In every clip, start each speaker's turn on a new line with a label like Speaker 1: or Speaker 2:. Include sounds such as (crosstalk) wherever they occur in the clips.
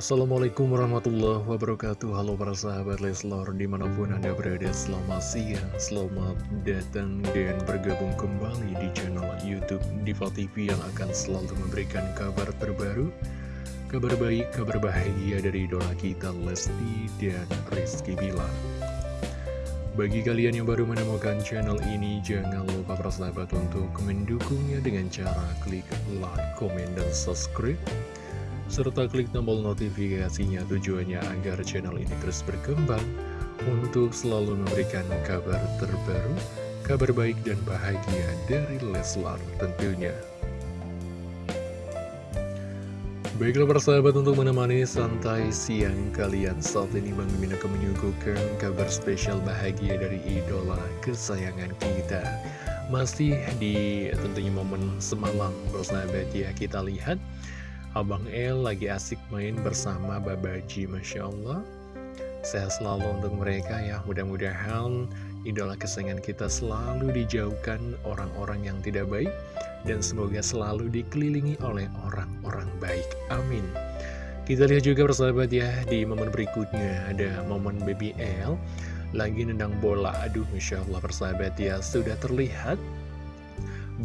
Speaker 1: Assalamualaikum warahmatullahi wabarakatuh. Halo para sahabat Leslor Di mana pun anda berada selamat siang Selamat datang dan bergabung kembali di channel Youtube Diva TV Yang akan selalu memberikan kabar terbaru Kabar baik, kabar bahagia dari idola kita Lesti dan Rizky Bilar. Bagi kalian yang baru menemukan channel ini, jangan lupa para sahabat untuk mendukungnya dengan cara klik like, komen, dan subscribe serta klik tombol notifikasinya tujuannya agar channel ini terus berkembang untuk selalu memberikan kabar terbaru, kabar baik dan bahagia dari Leslar tentunya. Baiklah persahabat untuk menemani santai siang kalian. Saat ini Bang Mimin akan menyuguhkan kabar spesial bahagia dari idola kesayangan kita. Masih di tentunya momen semalam persahabat ya. Kita lihat Abang El lagi asik main bersama Babaji Masya Allah. Sehat selalu untuk mereka ya. Mudah-mudahan idola kesayangan kita selalu dijauhkan orang-orang yang tidak baik Dan semoga selalu dikelilingi oleh orang-orang baik. Amin. Kita lihat juga persahabat ya Di momen berikutnya ada momen BBL Lagi nendang bola. Aduh Masya Allah persahabat ya Sudah terlihat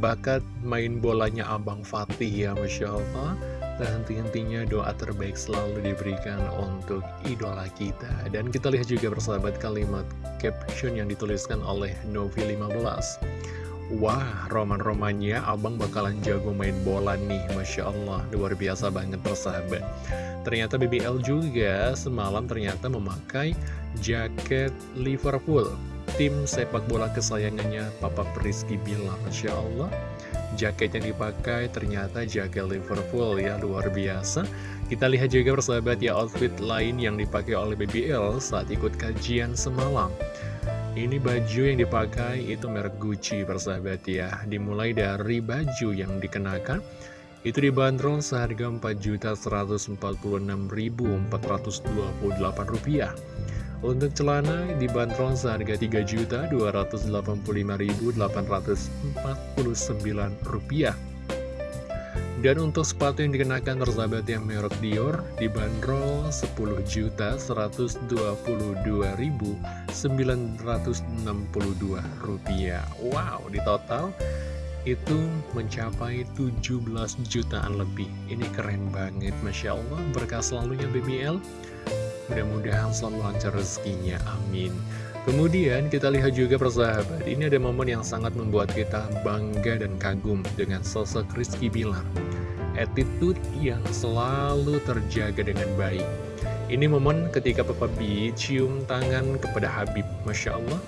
Speaker 1: Bakat main bolanya Abang Fatih ya Masya Allah dan henti-hentinya doa terbaik selalu diberikan untuk idola kita. Dan kita lihat juga bersahabat kalimat caption yang dituliskan oleh Novi15 Wah, roman-romannya abang bakalan jago main bola nih Masya Allah, luar biasa banget persahabat. Ternyata BBL juga semalam ternyata memakai jaket Liverpool. Tim sepak bola kesayangannya Papa Rizky Bilar Masya Allah Jaket yang dipakai ternyata jaket Liverpool ya luar biasa. Kita lihat juga persahabat ya outfit lain yang dipakai oleh BBL saat ikut kajian semalam. Ini baju yang dipakai itu merek Gucci persahabat ya. Dimulai dari baju yang dikenakan itu dibanderol seharga Rp4.146.428 untuk celana dibanderol seharga Rp3.285.849. Dan untuk sepatu yang dikenakan tersahabat yang merek Dior dibanderol Rp10.122.962. Wow, di total itu mencapai 17 jutaan lebih. Ini keren banget, Masya Allah. Berkah selalunya BBL. Mudah-mudahan selalu lancar rezekinya, amin. Kemudian kita lihat juga persahabat, ini ada momen yang sangat membuat kita bangga dan kagum dengan sosok Rizky Bilar. Attitude yang selalu terjaga dengan baik. Ini momen ketika Papa B cium tangan kepada Habib, Masya Allah.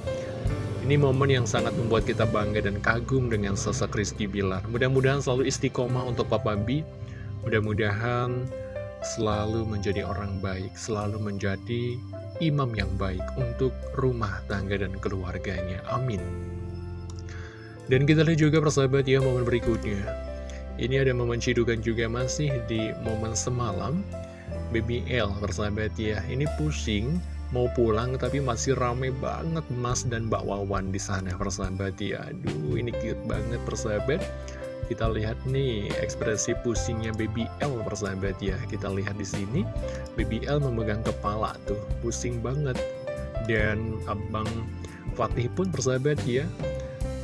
Speaker 1: Ini momen yang sangat membuat kita bangga dan kagum dengan sosok Rizky Bilar. Mudah-mudahan selalu istiqomah untuk Papa B. Mudah-mudahan selalu menjadi orang baik, selalu menjadi imam yang baik untuk rumah tangga dan keluarganya. Amin. Dan kita lihat juga persahabat ya momen berikutnya. Ini ada momen cidukan juga masih di momen semalam. BBL persahabat ya, ini pusing mau pulang tapi masih rame banget Mas dan Mbak Wawan di sana persahabat ya. Aduh ini cute banget persahabat. Kita lihat nih ekspresi pusingnya Baby L persahabat ya. Kita lihat di sini Baby L memegang kepala tuh, pusing banget. Dan Abang Fatih pun persahabat ya.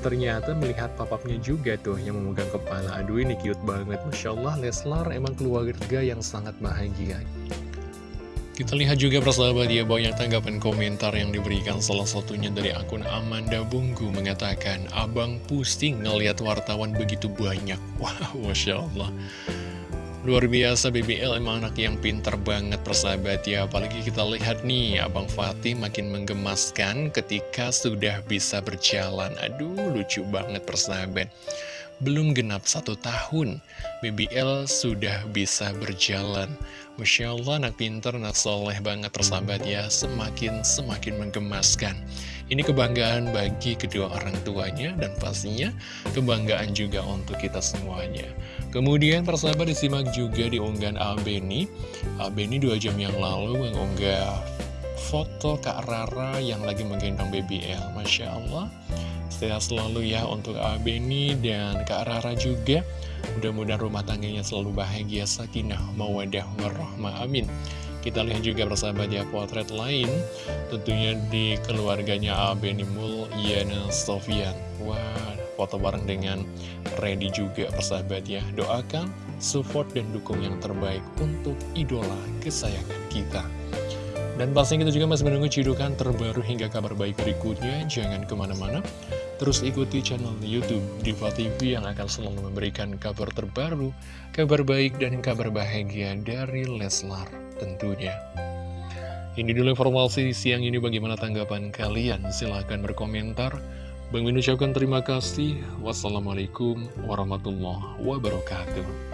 Speaker 1: Ternyata melihat papapnya juga tuh yang memegang kepala. Aduh ini cute banget. Masya Allah Leslar emang keluarga yang sangat bahagia. Kita lihat juga persahabat ya banyak tanggapan komentar yang diberikan. Salah satunya dari akun Amanda Bunggu mengatakan Abang pusing ngeliat wartawan begitu banyak. (laughs) Wow Masya Allah Luar biasa BBL emang anak yang pinter banget persahabat ya. Apalagi kita lihat nih Abang Fatih makin menggemaskan ketika sudah bisa berjalan. Aduh lucu banget persahabat belum genap satu tahun, BBL sudah bisa berjalan. Masya Allah, anak pinter, anak soleh banget persahabat ya, semakin-semakin menggemaskan. Ini kebanggaan bagi kedua orang tuanya dan pastinya kebanggaan juga untuk kita semuanya. Kemudian persahabat disimak juga di unggahan Abeni. Abeni dua jam yang lalu mengunggah foto Kak Rara yang lagi menggendong BBL. Masya Allah. Sehat selalu ya untuk Abeni dan Kak Rara juga. Mudah-mudahan rumah tangganya selalu bahagia, sakinah, mawadah, warahmah, amin. Kita lihat juga persahabat ya potret lain. Tentunya di keluarganya Abenimul Yana Sofian. Wah foto bareng dengan Ready juga persahabat ya. Doakan, support, dan dukung yang terbaik untuk idola kesayangan kita dan pastinya kita juga masih menunggu cidukan terbaru hingga kabar baik berikutnya. Jangan ke mana-mana. Terus ikuti channel Youtube Diva TV yang akan selalu memberikan kabar terbaru, kabar baik, dan kabar bahagia dari Leslar tentunya. Ini dulu informasi siang ini bagaimana tanggapan kalian? Silahkan berkomentar. Bang Min terima kasih. Wassalamualaikum warahmatullahi wabarakatuh.